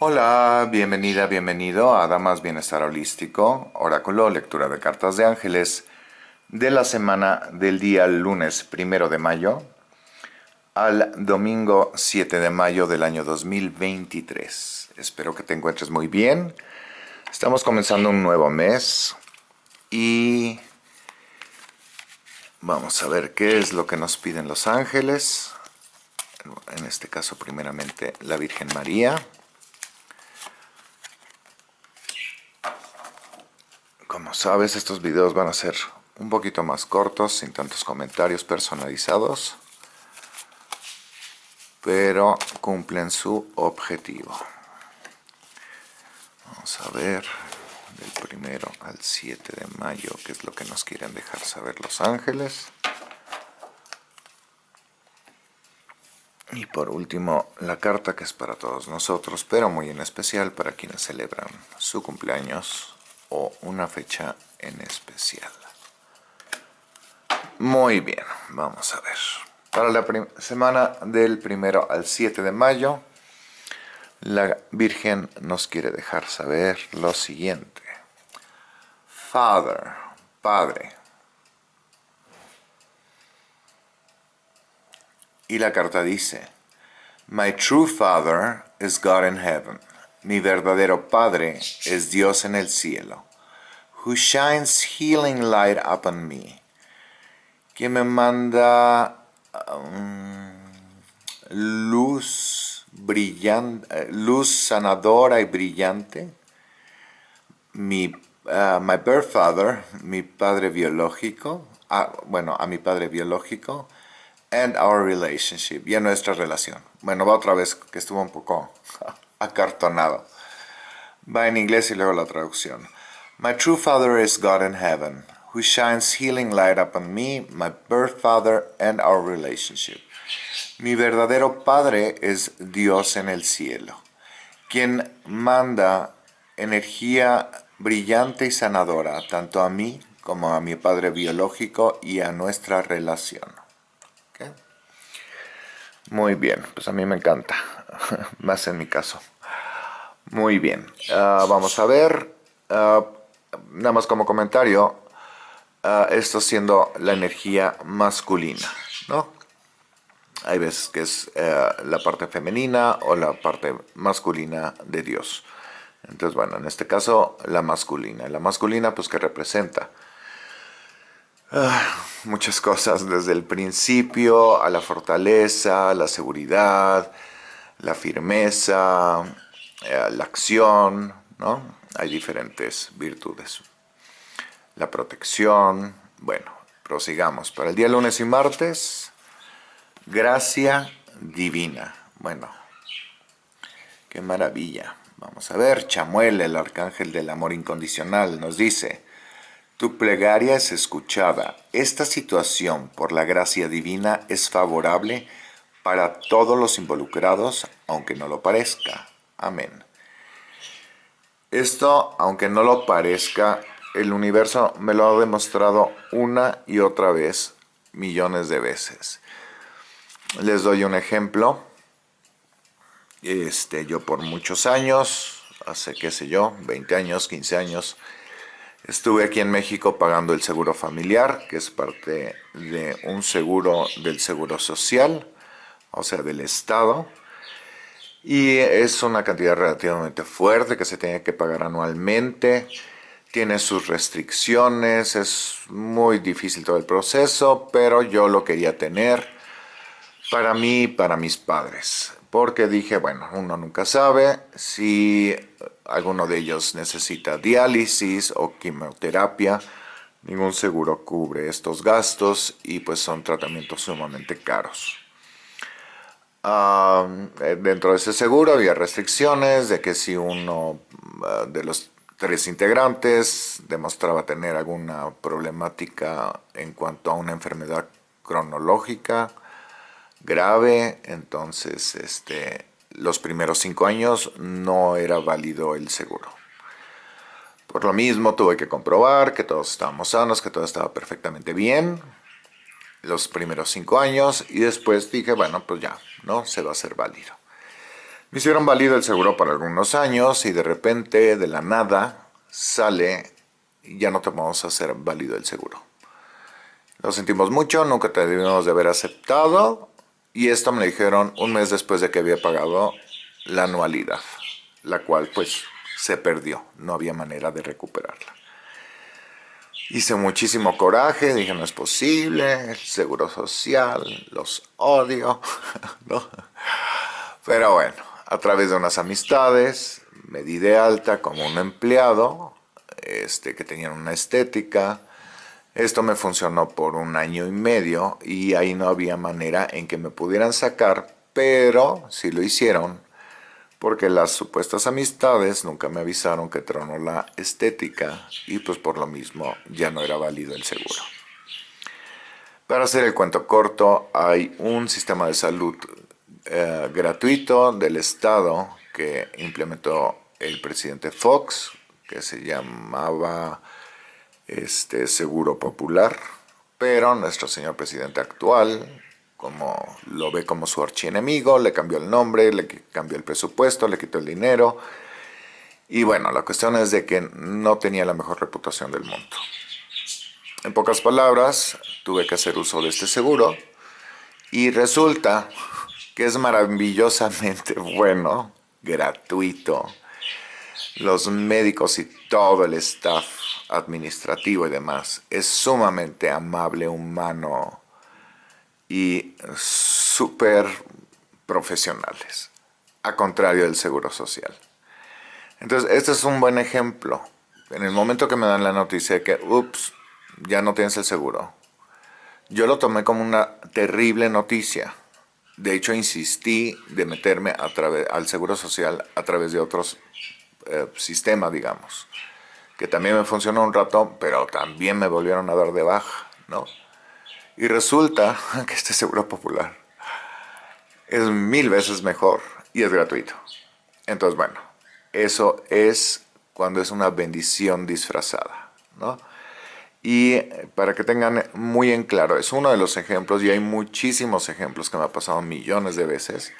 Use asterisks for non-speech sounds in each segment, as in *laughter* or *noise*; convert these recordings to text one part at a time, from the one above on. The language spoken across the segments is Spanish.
Hola, bienvenida, bienvenido a Damas Bienestar Holístico, Oráculo, lectura de cartas de ángeles de la semana del día lunes primero de mayo al domingo 7 de mayo del año 2023. Espero que te encuentres muy bien. Estamos comenzando un nuevo mes y vamos a ver qué es lo que nos piden los ángeles. En este caso, primeramente, la Virgen María. Como sabes, estos videos van a ser un poquito más cortos, sin tantos comentarios personalizados, pero cumplen su objetivo. Vamos a ver del primero al 7 de mayo qué es lo que nos quieren dejar saber los ángeles. Y por último, la carta que es para todos nosotros, pero muy en especial para quienes celebran su cumpleaños o una fecha en especial. Muy bien, vamos a ver. Para la semana del primero al 7 de mayo, la Virgen nos quiere dejar saber lo siguiente. Father, Padre. Y la carta dice, My true Father is God in heaven. Mi verdadero Padre es Dios en el cielo, who shines healing light upon me, que me manda um, luz brillante, luz sanadora y brillante. Mi, uh, my birth father, mi padre biológico, ah, bueno, a mi padre biológico, and our relationship, y a nuestra relación. Bueno, va otra vez, que estuvo un poco *laughs* acartonado. Va en inglés y luego la traducción. My true father is God in heaven, who shines healing light upon me, my birth father, and our relationship. Mi verdadero padre es Dios en el cielo, quien manda energía brillante y sanadora tanto a mí como a mi padre biológico y a nuestra relación. Muy bien, pues a mí me encanta, *laughs* más en mi caso. Muy bien, ah, vamos a ver, ah, nada más como comentario, uh, esto siendo la energía masculina, ¿no? Hay veces que es eh, la parte femenina o la parte masculina de Dios. Entonces, bueno, en este caso, la masculina. La masculina, pues, que representa muchas cosas, desde el principio a la fortaleza, la seguridad, la firmeza, eh, la acción, ¿no? Hay diferentes virtudes. La protección, bueno, prosigamos. Para el día lunes y martes, gracia divina. Bueno, qué maravilla. Vamos a ver, Chamuel, el arcángel del amor incondicional, nos dice, tu plegaria es escuchada. Esta situación, por la gracia divina, es favorable para todos los involucrados, aunque no lo parezca. Amén. Esto, aunque no lo parezca, el universo me lo ha demostrado una y otra vez, millones de veces. Les doy un ejemplo. Este, yo por muchos años, hace qué sé yo, 20 años, 15 años, estuve aquí en México pagando el seguro familiar, que es parte de un seguro del seguro social, o sea, del Estado. Y es una cantidad relativamente fuerte que se tiene que pagar anualmente. Tiene sus restricciones, es muy difícil todo el proceso, pero yo lo quería tener para mí y para mis padres. Porque dije, bueno, uno nunca sabe si alguno de ellos necesita diálisis o quimioterapia. Ningún seguro cubre estos gastos y pues son tratamientos sumamente caros. Eh, dentro de ese seguro había restricciones de que si uno ah, de los tres integrantes demostraba tener alguna problemática en cuanto a una enfermedad cronológica grave, entonces este, los primeros cinco años no era válido el seguro. Por lo mismo tuve que comprobar que todos estábamos sanos, que todo estaba perfectamente bien, los primeros cinco años y después dije, bueno, pues ya, ¿no? Se va a hacer válido. Me hicieron válido el seguro por algunos años y de repente, de la nada, sale, ya no te vamos a hacer válido el seguro. Lo sentimos mucho, nunca te debimos de haber aceptado y esto me lo dijeron un mes después de que había pagado la anualidad, la cual pues se perdió, no había manera de recuperarla. Hice muchísimo coraje, dije no es posible, el seguro social, los odio. *laughs* Pero bueno, a través de unas amistades, me di de alta como un empleado, este, que tenían una estética, esto me funcionó por un año y medio y ahí no había manera en que me pudieran sacar, pero sí lo hicieron porque las supuestas amistades nunca me avisaron que tronó la estética y pues por lo mismo ya no era válido el seguro. Para hacer el cuento corto, hay un sistema de salud eh, gratuito del Estado que implementó el presidente Fox, que se llamaba este Seguro Popular, pero nuestro señor presidente actual, como lo ve como su archienemigo, le cambió el nombre, le cambió el presupuesto, le quitó el dinero, y bueno, la cuestión es de que no tenía la mejor reputación del mundo. En pocas palabras, tuve que hacer uso de este seguro, y resulta que es maravillosamente *laughs* bueno, gratuito, los médicos y todo el staff administrativo y demás es sumamente amable, humano y súper profesionales, a contrario del seguro social. Entonces, este es un buen ejemplo. En el momento que me dan la noticia de que, ups, ya no tienes el seguro, yo lo tomé como una terrible noticia. De hecho, insistí de meterme a al seguro social a través de otros eh, sistema, digamos, que también me funcionó un rato, pero también me volvieron a dar de baja, ¿no? Y resulta *laughs* que este seguro popular es mil veces mejor y es gratuito. Entonces, bueno, eso es cuando es una bendición disfrazada, ¿no? Y para que tengan muy en claro, es uno de los ejemplos, y hay muchísimos ejemplos que me ha pasado millones de veces,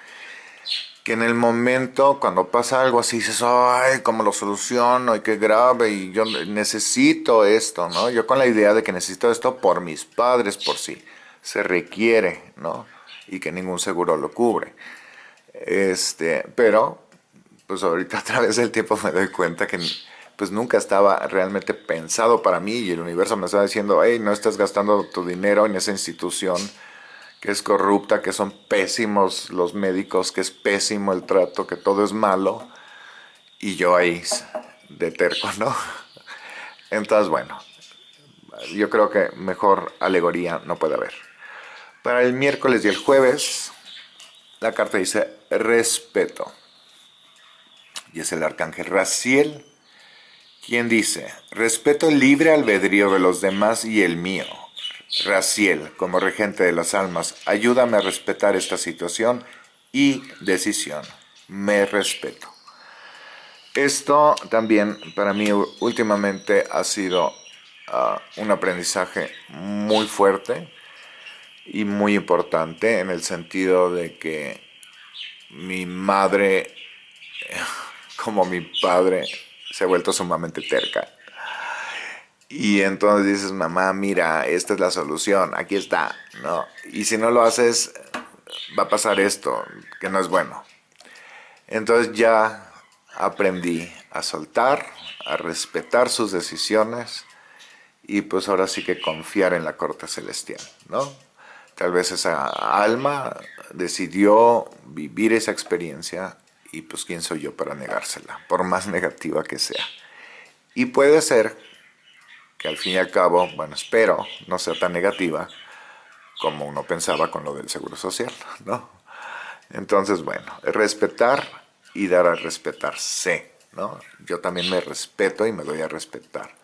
que en el momento, cuando pasa algo así, dices, ay, ¿cómo lo soluciono? Y qué grave, y yo necesito esto, ¿no? Yo con la idea de que necesito esto por mis padres, por si se requiere, ¿no? Y que ningún seguro lo cubre. Este, pero, pues ahorita *laughs* a través del tiempo me doy cuenta que pues nunca estaba realmente pensado para mí y el universo me estaba diciendo, hey, no estás gastando tu dinero en esa institución, que es corrupta, que son pésimos los médicos, que es pésimo el trato, que todo es malo, y yo ahí de terco, *laughs* ¿no? Entonces, bueno, yo creo que mejor alegoría no puede haber. Para el miércoles y el jueves, la carta dice respeto. Y es el arcángel Raciel quien dice, respeto libre albedrío de los demás y el mío Raciel, como regente de las almas, ayúdame a respetar esta situación y decisión. Me respeto. Esto también para mí últimamente ha sido ah, un aprendizaje muy fuerte y muy importante en el sentido de que mi madre, *laughs* como mi padre, se ha vuelto sumamente terca y entonces dices, mamá, mira, esta es la solución, aquí está, ¿no? Y si no lo haces, va a pasar esto, que no es bueno. Entonces ya aprendí a soltar, a respetar sus decisiones y pues ahora sí que confiar en la corte celestial, ¿no? Tal vez esa alma decidió vivir esa experiencia y pues quién soy yo para negársela, por más *laughs* negativa que sea. Y puede ser que al fin y al cabo, bueno, espero no sea tan negativa como uno pensaba con lo del seguro social, ¿no? Entonces, bueno, respetar y dar a respetarse, ¿no? Yo también me respeto y me doy a respetar.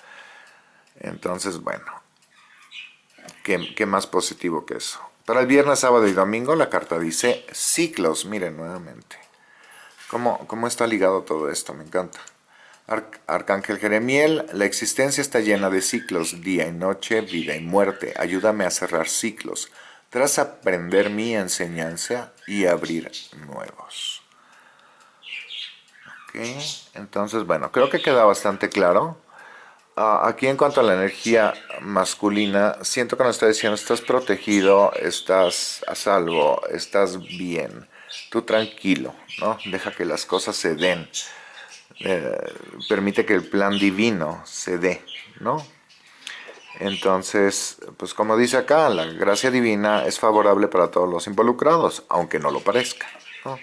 Entonces, bueno, ¿qué, más positivo que eso? Para el viernes, sábado y domingo la carta dice ciclos, miren nuevamente. ¿Cómo, cómo está ligado todo esto? Me encanta. Arcángel Jeremiel, la existencia está llena de ciclos, día y noche, vida y muerte. Ayúdame a cerrar ciclos, tras aprender mi enseñanza y abrir nuevos. Ok, entonces bueno, creo que queda bastante claro. Ah, aquí en cuanto a la energía masculina, siento que nos está diciendo, estás protegido, estás a salvo, estás bien, tú tranquilo, ¿no? Deja que las cosas se den, eh, permite que el plan divino se dé, ¿no? Entonces, pues como dice acá, la gracia divina es favorable para todos los involucrados, aunque no lo parezca, ¿no?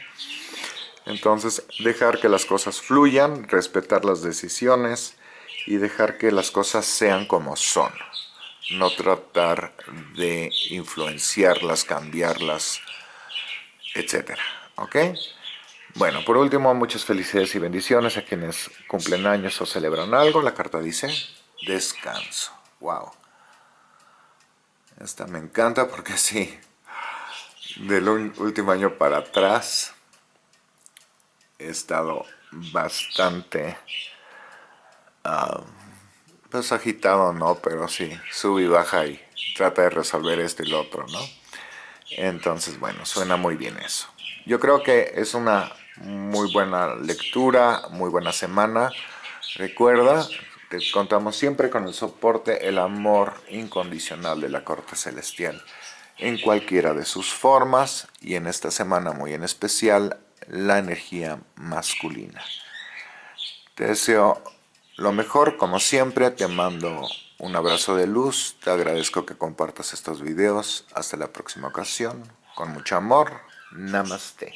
Entonces, dejar que las cosas fluyan, respetar las decisiones, y dejar que las cosas sean como son. No tratar de influenciarlas, cambiarlas, etc. ¿Ok? Bueno, por último, muchas felicidades y bendiciones a quienes cumplen años o celebran algo. La carta dice, descanso. Wow. Esta me encanta porque sí, del último año para atrás he estado bastante pues agitado no, pero sí, sube y baja y trata de resolver esto y lo otro, ¿no? Entonces, bueno, suena muy bien eso. Yo creo que es una muy buena lectura, muy buena semana. Recuerda, te contamos siempre con el soporte, el amor incondicional de la corte celestial en cualquiera de sus formas y en esta semana muy en especial la energía masculina. Te deseo lo mejor, como siempre, te mando un abrazo de luz, te agradezco que compartas estos videos, hasta la próxima ocasión, con mucho amor, Namaste.